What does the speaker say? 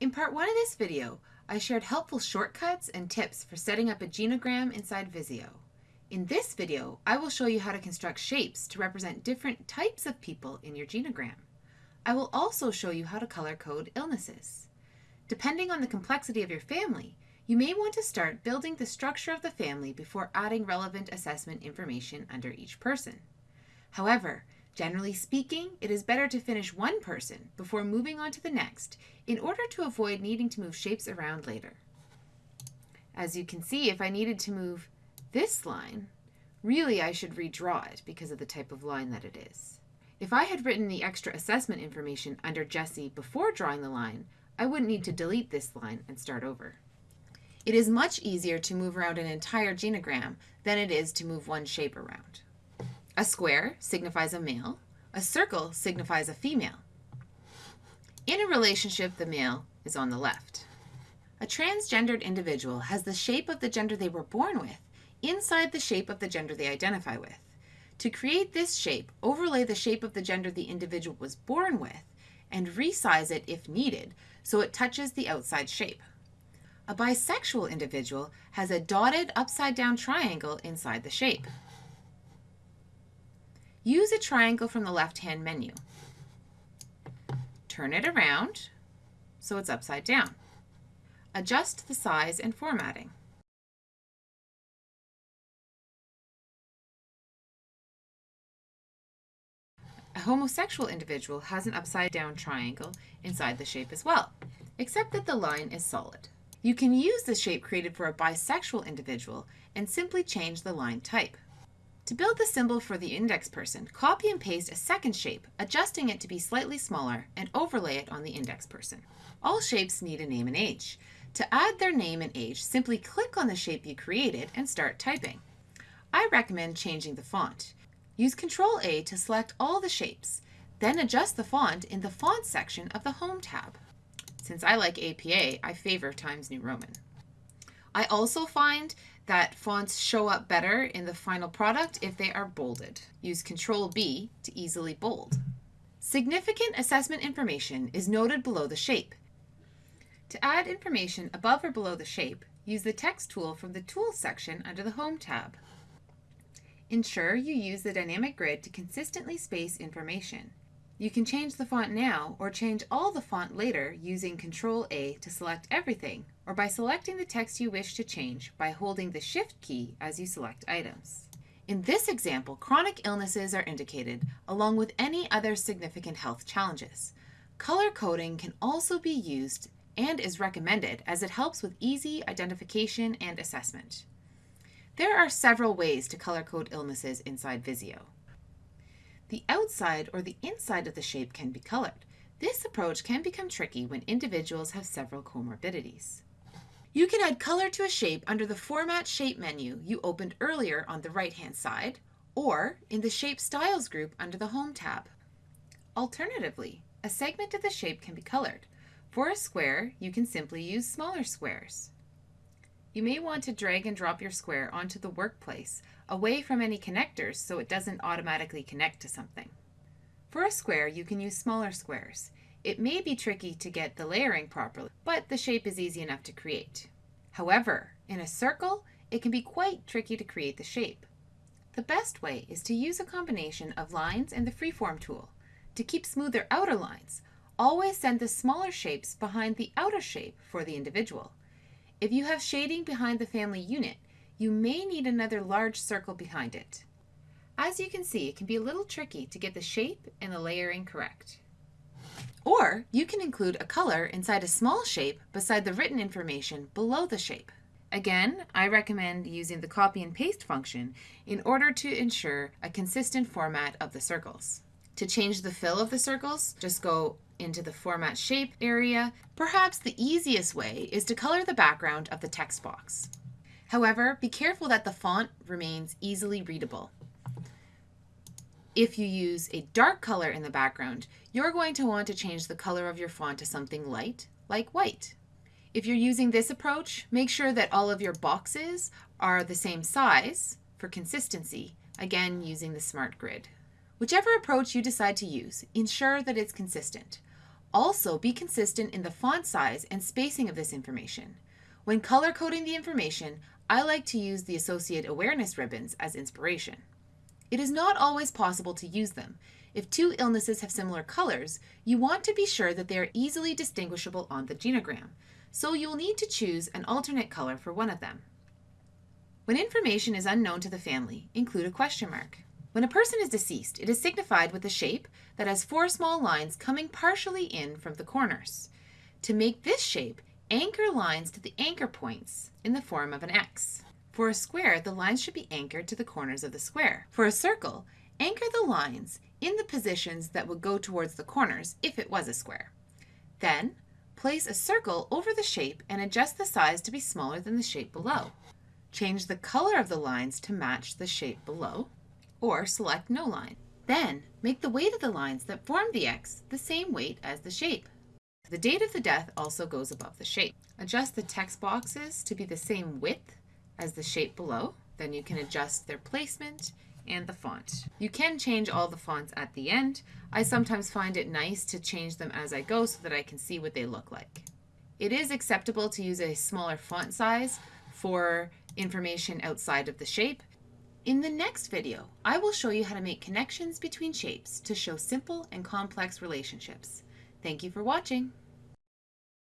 In part one of this video, I shared helpful shortcuts and tips for setting up a genogram inside Visio. In this video, I will show you how to construct shapes to represent different types of people in your genogram. I will also show you how to color code illnesses. Depending on the complexity of your family, you may want to start building the structure of the family before adding relevant assessment information under each person. However, Generally speaking, it is better to finish one person before moving on to the next in order to avoid needing to move shapes around later. As you can see, if I needed to move this line, really I should redraw it because of the type of line that it is. If I had written the extra assessment information under Jesse before drawing the line, I wouldn't need to delete this line and start over. It is much easier to move around an entire genogram than it is to move one shape around. A square signifies a male. A circle signifies a female. In a relationship, the male is on the left. A transgendered individual has the shape of the gender they were born with inside the shape of the gender they identify with. To create this shape, overlay the shape of the gender the individual was born with and resize it if needed so it touches the outside shape. A bisexual individual has a dotted upside down triangle inside the shape. Use a triangle from the left-hand menu. Turn it around so it's upside down. Adjust the size and formatting. A homosexual individual has an upside down triangle inside the shape as well, except that the line is solid. You can use the shape created for a bisexual individual and simply change the line type. To build the symbol for the index person, copy and paste a second shape, adjusting it to be slightly smaller, and overlay it on the index person. All shapes need a name and age. To add their name and age, simply click on the shape you created and start typing. I recommend changing the font. Use Ctrl A to select all the shapes, then adjust the font in the Font section of the Home tab. Since I like APA, I favor Times New Roman. I also find that fonts show up better in the final product if they are bolded. Use Control B to easily bold. Significant assessment information is noted below the shape. To add information above or below the shape, use the text tool from the Tools section under the Home tab. Ensure you use the dynamic grid to consistently space information. You can change the font now or change all the font later using Control A to select everything or by selecting the text you wish to change by holding the Shift key as you select items. In this example, chronic illnesses are indicated along with any other significant health challenges. Color coding can also be used and is recommended as it helps with easy identification and assessment. There are several ways to color code illnesses inside Visio. The outside or the inside of the shape can be colored. This approach can become tricky when individuals have several comorbidities. You can add color to a shape under the Format Shape menu you opened earlier on the right-hand side, or in the Shape Styles group under the Home tab. Alternatively, a segment of the shape can be colored. For a square, you can simply use smaller squares. You may want to drag and drop your square onto the workplace, away from any connectors so it doesn't automatically connect to something. For a square, you can use smaller squares. It may be tricky to get the layering properly, but the shape is easy enough to create. However, in a circle, it can be quite tricky to create the shape. The best way is to use a combination of lines and the freeform tool. To keep smoother outer lines, always send the smaller shapes behind the outer shape for the individual. If you have shading behind the family unit, you may need another large circle behind it. As you can see, it can be a little tricky to get the shape and the layering correct. Or you can include a color inside a small shape beside the written information below the shape. Again, I recommend using the copy and paste function in order to ensure a consistent format of the circles. To change the fill of the circles, just go into the Format Shape area. Perhaps the easiest way is to color the background of the text box. However, be careful that the font remains easily readable. If you use a dark color in the background, you're going to want to change the color of your font to something light, like white. If you're using this approach, make sure that all of your boxes are the same size for consistency, again using the Smart Grid. Whichever approach you decide to use, ensure that it's consistent. Also, be consistent in the font size and spacing of this information. When color coding the information, I like to use the Associate Awareness ribbons as inspiration. It is not always possible to use them. If two illnesses have similar colors, you want to be sure that they are easily distinguishable on the genogram, so you will need to choose an alternate color for one of them. When information is unknown to the family, include a question mark. When a person is deceased, it is signified with a shape that has four small lines coming partially in from the corners. To make this shape, anchor lines to the anchor points in the form of an X. For a square, the lines should be anchored to the corners of the square. For a circle, anchor the lines in the positions that would go towards the corners if it was a square. Then, place a circle over the shape and adjust the size to be smaller than the shape below. Change the color of the lines to match the shape below or select no line. Then, make the weight of the lines that form the X the same weight as the shape. The date of the death also goes above the shape. Adjust the text boxes to be the same width as the shape below. Then you can adjust their placement and the font. You can change all the fonts at the end. I sometimes find it nice to change them as I go so that I can see what they look like. It is acceptable to use a smaller font size for information outside of the shape, in the next video, I will show you how to make connections between shapes to show simple and complex relationships. Thank you for watching.